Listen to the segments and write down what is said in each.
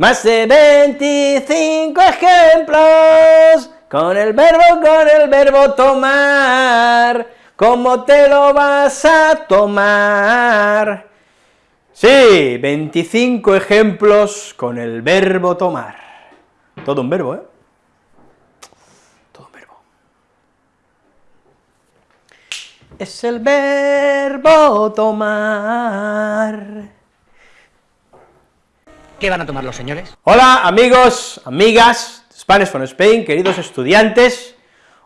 Más de 25 ejemplos con el verbo, con el verbo tomar. ¿Cómo te lo vas a tomar? Sí, 25 ejemplos con el verbo tomar. Todo un verbo, ¿eh? Todo un verbo. Es el verbo tomar. ¿Qué van a tomar los señores? Hola, amigos, amigas, Spanish from Spain, queridos estudiantes.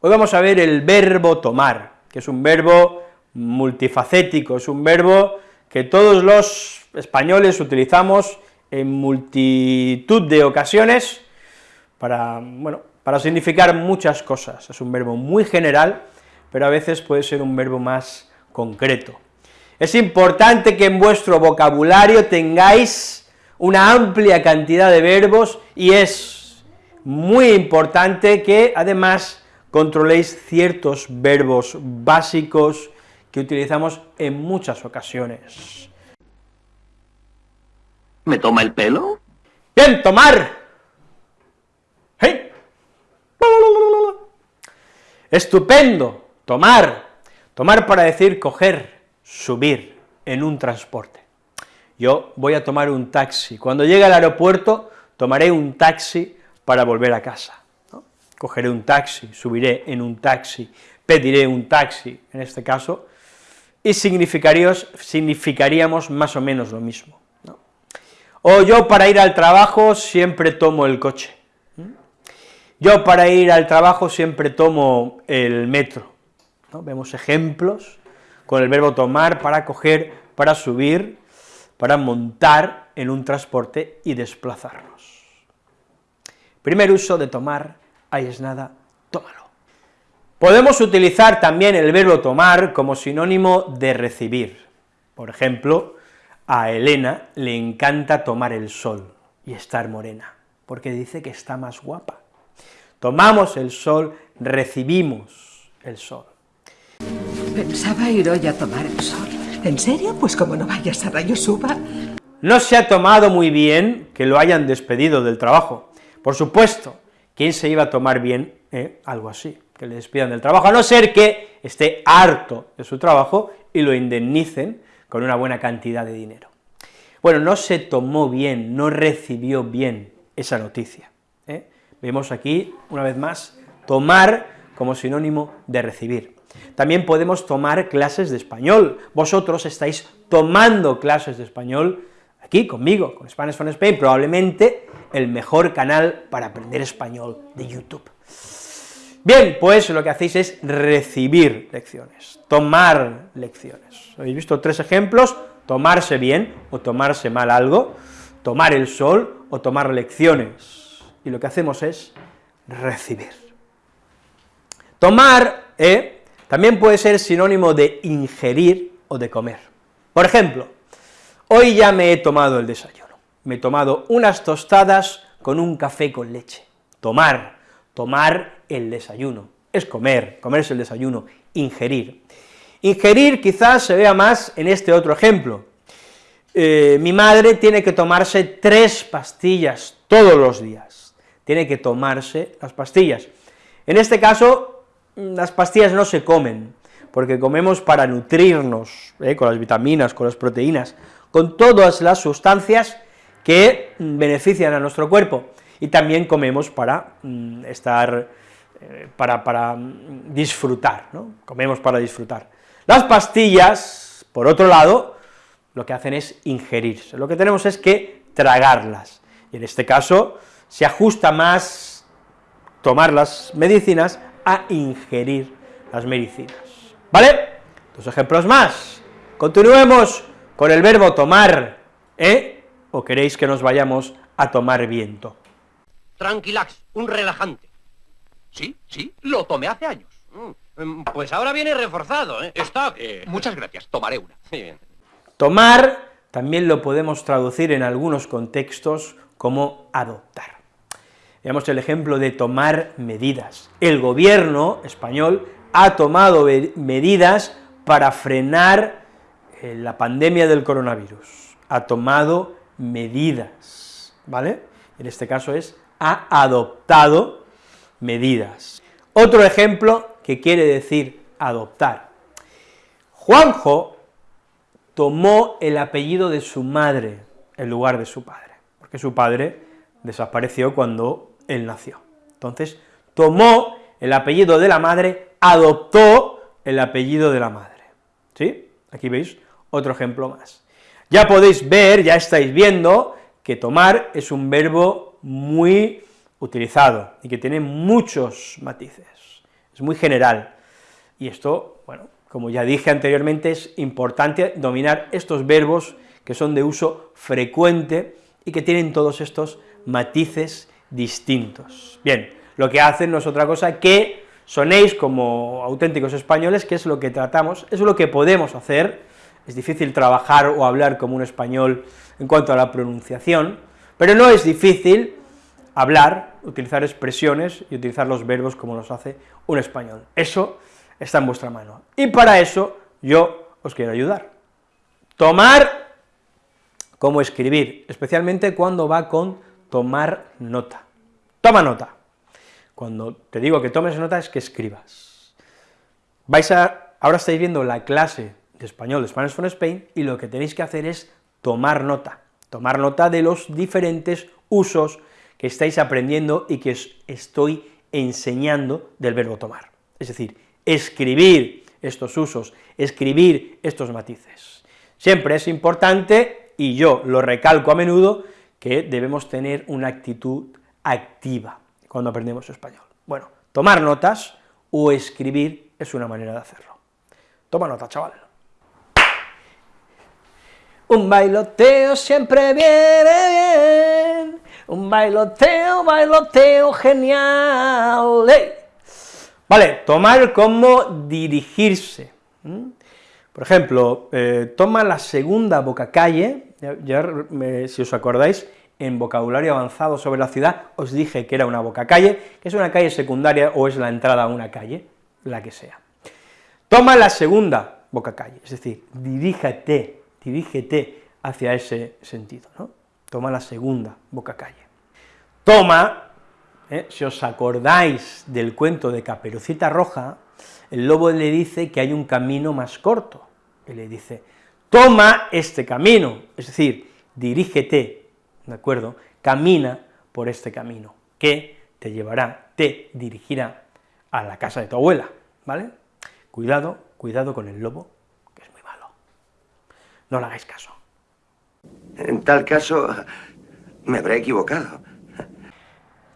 Hoy vamos a ver el verbo tomar, que es un verbo multifacético, es un verbo que todos los españoles utilizamos en multitud de ocasiones para, bueno, para significar muchas cosas. Es un verbo muy general, pero a veces puede ser un verbo más concreto. Es importante que en vuestro vocabulario tengáis una amplia cantidad de verbos y es muy importante que además controléis ciertos verbos básicos que utilizamos en muchas ocasiones. ¿Me toma el pelo? Bien, tomar. ¡Hey! Estupendo, tomar. Tomar para decir coger, subir en un transporte yo voy a tomar un taxi. Cuando llegue al aeropuerto, tomaré un taxi para volver a casa. Cogeré un taxi, subiré en un taxi, pediré un taxi, en este caso, y significaríamos más o menos lo mismo. O yo para ir al trabajo siempre tomo el coche. Yo para ir al trabajo siempre tomo el metro. Vemos ejemplos con el verbo tomar para coger, para subir, para montar en un transporte y desplazarnos. Primer uso de tomar, ahí es nada, tómalo. Podemos utilizar también el verbo tomar como sinónimo de recibir. Por ejemplo, a Elena le encanta tomar el sol y estar morena, porque dice que está más guapa. Tomamos el sol, recibimos el sol. Pensaba ir hoy a tomar el sol. ¿En serio? Pues como no vayas a Rayo Suba... No se ha tomado muy bien que lo hayan despedido del trabajo. Por supuesto, ¿quién se iba a tomar bien eh, algo así? Que le despidan del trabajo, a no ser que esté harto de su trabajo y lo indemnicen con una buena cantidad de dinero. Bueno, no se tomó bien, no recibió bien esa noticia. ¿eh? Vemos aquí, una vez más, tomar como sinónimo de recibir. También podemos tomar clases de español. Vosotros estáis tomando clases de español aquí conmigo, con Spanish for Spain, probablemente el mejor canal para aprender español de YouTube. Bien, pues lo que hacéis es recibir lecciones, tomar lecciones. Habéis visto tres ejemplos, tomarse bien o tomarse mal algo, tomar el sol o tomar lecciones, y lo que hacemos es recibir. Tomar, ¿eh?, también puede ser sinónimo de ingerir o de comer. Por ejemplo, hoy ya me he tomado el desayuno, me he tomado unas tostadas con un café con leche. Tomar, tomar el desayuno, es comer, comerse el desayuno, ingerir. Ingerir quizás se vea más en este otro ejemplo. Eh, mi madre tiene que tomarse tres pastillas todos los días, tiene que tomarse las pastillas. En este caso, las pastillas no se comen, porque comemos para nutrirnos, ¿eh? con las vitaminas, con las proteínas, con todas las sustancias que benefician a nuestro cuerpo, y también comemos para mm, estar, eh, para, para mm, disfrutar, ¿no? comemos para disfrutar. Las pastillas, por otro lado, lo que hacen es ingerirse, lo que tenemos es que tragarlas, y en este caso se ajusta más tomar las medicinas a ingerir las medicinas. ¿Vale? Dos ejemplos más. Continuemos con el verbo tomar, ¿eh? ¿O queréis que nos vayamos a tomar viento? Tranquilax, un relajante. Sí, sí, lo tomé hace años. Mm, pues ahora viene reforzado, ¿eh? Está que... Muchas gracias, tomaré una. bien. Tomar también lo podemos traducir en algunos contextos como adoptar. Veamos el ejemplo de tomar medidas. El gobierno español ha tomado medidas para frenar eh, la pandemia del coronavirus, ha tomado medidas, ¿vale? en este caso es ha adoptado medidas. Otro ejemplo que quiere decir adoptar. Juanjo tomó el apellido de su madre en lugar de su padre, porque su padre desapareció cuando él nació. Entonces, tomó el apellido de la madre, adoptó el apellido de la madre. ¿Sí? Aquí veis otro ejemplo más. Ya podéis ver, ya estáis viendo, que tomar es un verbo muy utilizado y que tiene muchos matices, es muy general. Y esto, bueno, como ya dije anteriormente, es importante dominar estos verbos que son de uso frecuente y que tienen todos estos matices distintos. Bien, lo que hacen no es otra cosa que sonéis como auténticos españoles, que es lo que tratamos, es lo que podemos hacer, es difícil trabajar o hablar como un español en cuanto a la pronunciación, pero no es difícil hablar, utilizar expresiones y utilizar los verbos como los hace un español. Eso está en vuestra mano. Y para eso yo os quiero ayudar. Tomar como escribir, especialmente cuando va con tomar nota. Toma nota. Cuando te digo que tomes nota es que escribas. Vais a, ahora estáis viendo la clase de español de Spanish from Spain, y lo que tenéis que hacer es tomar nota, tomar nota de los diferentes usos que estáis aprendiendo y que os estoy enseñando del verbo tomar. Es decir, escribir estos usos, escribir estos matices. Siempre es importante, y yo lo recalco a menudo, que debemos tener una actitud activa cuando aprendemos español. Bueno, tomar notas o escribir es una manera de hacerlo. Toma nota, chaval. Un bailoteo siempre viene bien, un bailoteo, bailoteo genial. Vale, tomar como dirigirse. Por ejemplo, eh, toma la segunda boca calle, ya, si os acordáis, en vocabulario avanzado sobre la ciudad, os dije que era una boca calle, que es una calle secundaria o es la entrada a una calle, la que sea. Toma la segunda boca calle, es decir, diríjate, dirígete hacia ese sentido, ¿no? Toma la segunda boca calle. Toma, ¿eh? si os acordáis del cuento de Caperucita Roja, el lobo le dice que hay un camino más corto, le dice, toma este camino, es decir, dirígete, ¿de acuerdo?, camina por este camino, que te llevará, te dirigirá a la casa de tu abuela, ¿vale? Cuidado, cuidado con el lobo, no le hagáis caso. En tal caso, me habré equivocado.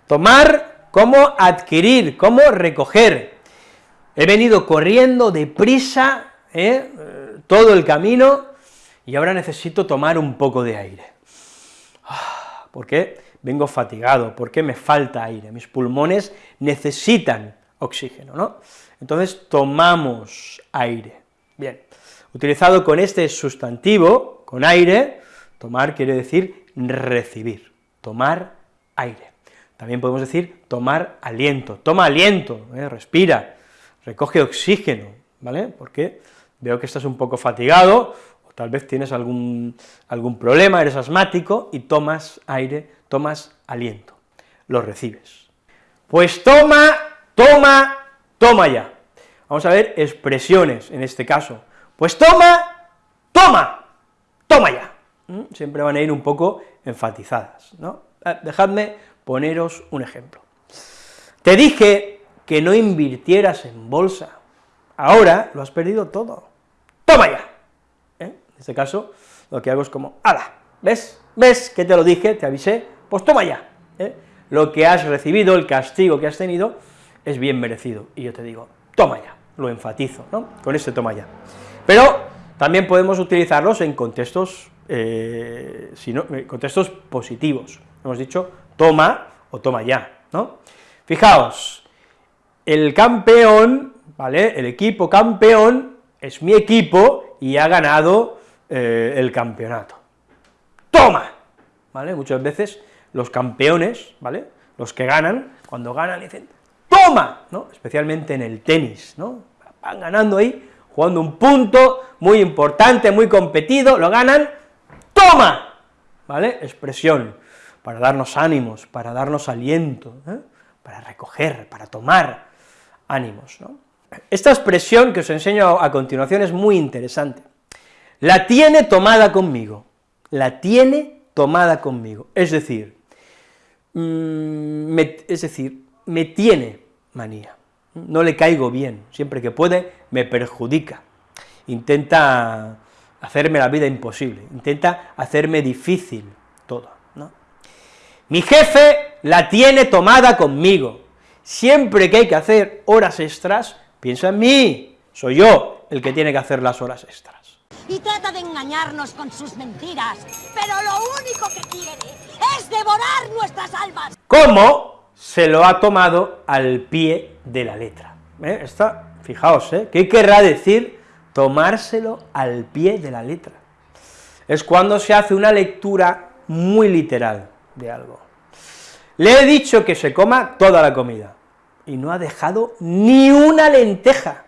Tomar como adquirir, como recoger. He venido corriendo deprisa, ¿eh? Todo el camino, y ahora necesito tomar un poco de aire. Ah, ¿Por qué? Vengo fatigado, porque me falta aire, mis pulmones necesitan oxígeno, ¿no? Entonces tomamos aire. Bien, utilizado con este sustantivo, con aire, tomar quiere decir recibir, tomar aire. También podemos decir tomar aliento, toma aliento, ¿eh? respira, recoge oxígeno, ¿vale? Porque veo que estás un poco fatigado, o tal vez tienes algún, algún problema, eres asmático, y tomas aire, tomas aliento, lo recibes. Pues toma, toma, toma ya. Vamos a ver expresiones en este caso, pues toma, toma, toma ya. ¿Mm? Siempre van a ir un poco enfatizadas, ¿no? Ah, dejadme poneros un ejemplo. Te dije que no invirtieras en bolsa, ahora lo has perdido todo. ¡Toma ya! ¿Eh? En este caso, lo que hago es como, ¡ala! ¿Ves? ¿Ves que te lo dije, te avisé? Pues toma ya. ¿Eh? Lo que has recibido, el castigo que has tenido, es bien merecido. Y yo te digo, toma ya, lo enfatizo, ¿no? Con ese toma ya. Pero también podemos utilizarlos en contextos, eh, eh, contextos positivos. Hemos dicho toma o toma ya, ¿no? Fijaos, el campeón, ¿vale?, el equipo campeón es mi equipo y ha ganado eh, el campeonato. ¡Toma! ¿Vale? Muchas veces los campeones, ¿vale?, los que ganan, cuando ganan dicen ¡toma!, ¿no?, especialmente en el tenis, ¿no?, van ganando ahí, jugando un punto muy importante, muy competido, lo ganan, ¡toma! ¿Vale? Expresión. para darnos ánimos, para darnos aliento, ¿eh? para recoger, para tomar ánimos. ¿no? Esta expresión que os enseño a continuación es muy interesante. La tiene tomada conmigo, la tiene tomada conmigo, es decir, mm, es decir, me tiene manía, no le caigo bien, siempre que puede me perjudica, intenta hacerme la vida imposible, intenta hacerme difícil todo. Mi jefe la tiene tomada conmigo, siempre que hay que hacer horas extras, piensa en mí, soy yo el que tiene que hacer las horas extras. Y trata de engañarnos con sus mentiras, pero lo único que quiere es devorar nuestras almas. ¿Cómo se lo ha tomado al pie de la letra? ¿Eh? Esta, fijaos, ¿eh? ¿qué querrá decir tomárselo al pie de la letra? Es cuando se hace una lectura muy literal de algo. Le he dicho que se coma toda la comida, y no ha dejado ni una lenteja,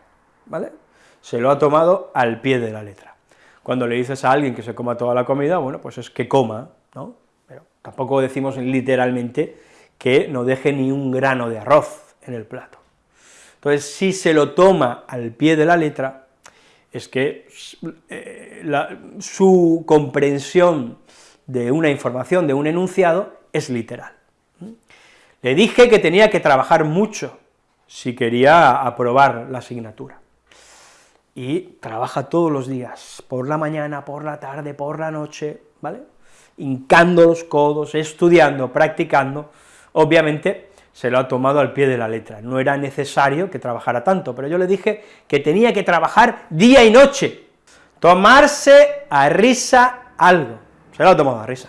¿vale? Se lo ha tomado al pie de la letra. Cuando le dices a alguien que se coma toda la comida, bueno, pues es que coma, ¿no? Pero tampoco decimos literalmente que no deje ni un grano de arroz en el plato. Entonces, si se lo toma al pie de la letra, es que eh, su comprensión de una información, de un enunciado, es literal. Le dije que tenía que trabajar mucho si quería aprobar la asignatura. Y trabaja todos los días, por la mañana, por la tarde, por la noche, ¿vale? Hincando los codos, estudiando, practicando, obviamente se lo ha tomado al pie de la letra, no era necesario que trabajara tanto, pero yo le dije que tenía que trabajar día y noche, tomarse a risa algo, se lo ha tomado a risa.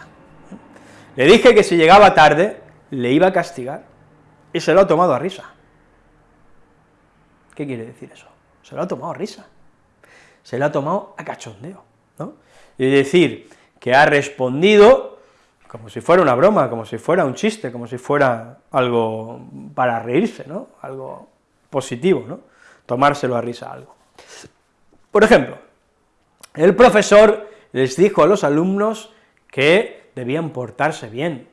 Le dije que si llegaba tarde, le iba a castigar, y se lo ha tomado a risa. ¿Qué quiere decir eso? Se lo ha tomado a risa, se lo ha tomado a cachondeo, ¿no? Es decir, que ha respondido como si fuera una broma, como si fuera un chiste, como si fuera algo para reírse, ¿no? Algo positivo, ¿no? Tomárselo a risa algo. Por ejemplo, el profesor les dijo a los alumnos que debían portarse bien,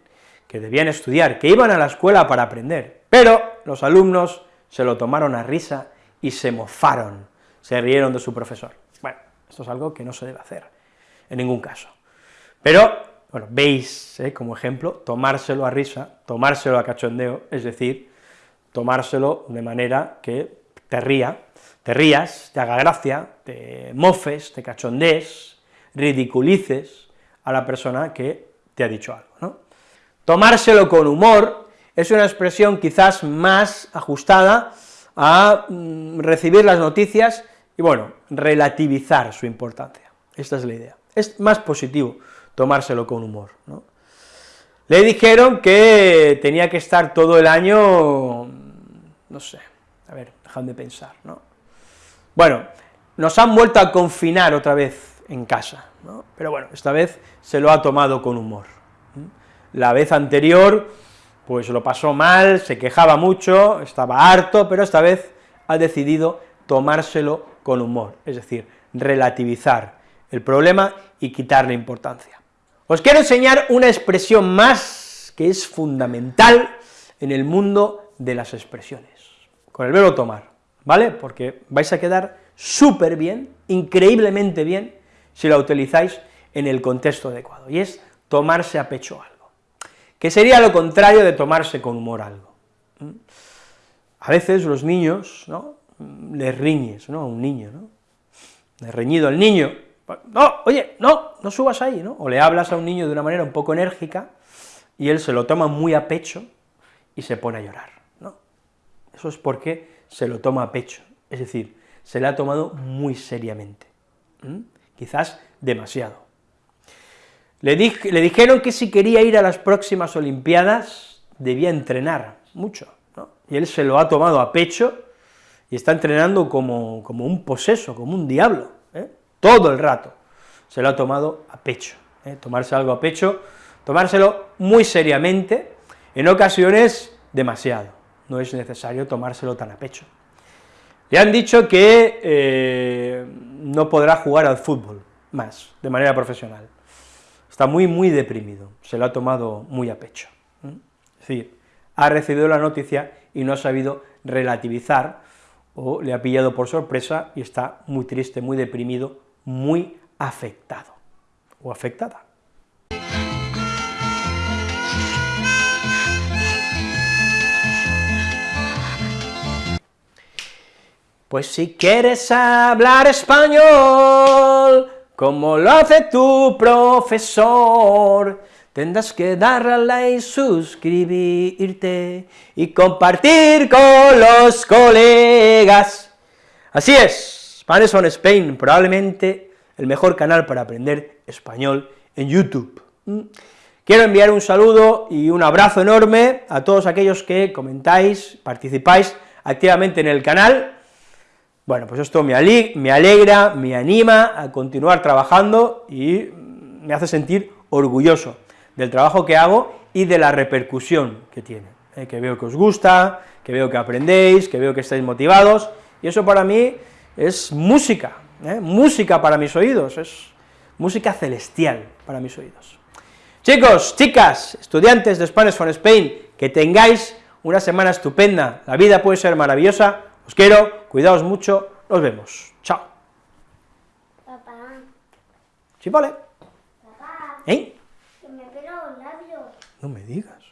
que debían estudiar, que iban a la escuela para aprender, pero los alumnos se lo tomaron a risa y se mofaron, se rieron de su profesor. Bueno, esto es algo que no se debe hacer, en ningún caso. Pero, bueno, veis, ¿eh? como ejemplo, tomárselo a risa, tomárselo a cachondeo, es decir, tomárselo de manera que te ría, te rías, te haga gracia, te mofes, te cachondees, ridiculices a la persona que te ha dicho algo, ¿no? Tomárselo con humor es una expresión quizás más ajustada a mm, recibir las noticias y, bueno, relativizar su importancia. Esta es la idea. Es más positivo tomárselo con humor, ¿no? Le dijeron que tenía que estar todo el año, no sé, a ver, dejadme de pensar, ¿no? Bueno, nos han vuelto a confinar otra vez en casa, ¿no? Pero bueno, esta vez se lo ha tomado con humor. La vez anterior, pues lo pasó mal, se quejaba mucho, estaba harto, pero esta vez ha decidido tomárselo con humor, es decir, relativizar el problema y quitarle importancia. Os quiero enseñar una expresión más que es fundamental en el mundo de las expresiones, con el verbo tomar, ¿vale? Porque vais a quedar súper bien, increíblemente bien, si la utilizáis en el contexto adecuado, y es tomarse a pecho algo que sería lo contrario de tomarse con humor algo. A veces los niños, ¿no?, les riñes, ¿no?, a un niño, ¿no?, le reñido al niño, no, oye, no, no subas ahí, ¿no?, o le hablas a un niño de una manera un poco enérgica, y él se lo toma muy a pecho y se pone a llorar, ¿no? Eso es porque se lo toma a pecho, es decir, se le ha tomado muy seriamente, quizás demasiado. Le, dijeron que si quería ir a las próximas Olimpiadas, debía entrenar mucho, ¿no? y él se lo ha tomado a pecho, y está entrenando como, un poseso, como un diablo, ¿eh? todo el rato, se lo ha tomado a pecho, ¿eh? tomarse algo a pecho, tomárselo muy seriamente, en ocasiones demasiado, no es necesario tomárselo tan a pecho. Le han dicho que eh, no podrá jugar al fútbol más, de manera profesional, está muy, muy deprimido, se lo ha tomado muy a pecho. Es decir, ha recibido la noticia y no ha sabido relativizar, o le ha pillado por sorpresa y está muy triste, muy deprimido, muy afectado, o afectada. Pues si quieres hablar español, como lo hace tu profesor, tendrás que darle like, suscribirte y compartir con los colegas. Así es, Spanish on Spain, probablemente el mejor canal para aprender español en YouTube. ¿Mm? Quiero enviar un saludo y un abrazo enorme a todos aquellos que comentáis, participáis activamente en el canal, bueno, pues esto me, alegra, me anima a continuar trabajando y me hace sentir orgulloso del trabajo que hago y de la repercusión que tiene, ¿eh? que veo que os gusta, que veo que aprendéis, que veo que estáis motivados, y eso para mí es música, ¿eh? música para mis oídos, es música celestial para mis oídos. Chicos, chicas, estudiantes de Spanish for Spain, que tengáis una semana estupenda, la vida puede ser maravillosa, os quiero, cuidaos mucho, nos vemos. Chao. Papá. ¿Sí, vale? Papá. ¿Eh? Que me pelo los labios. No me digas.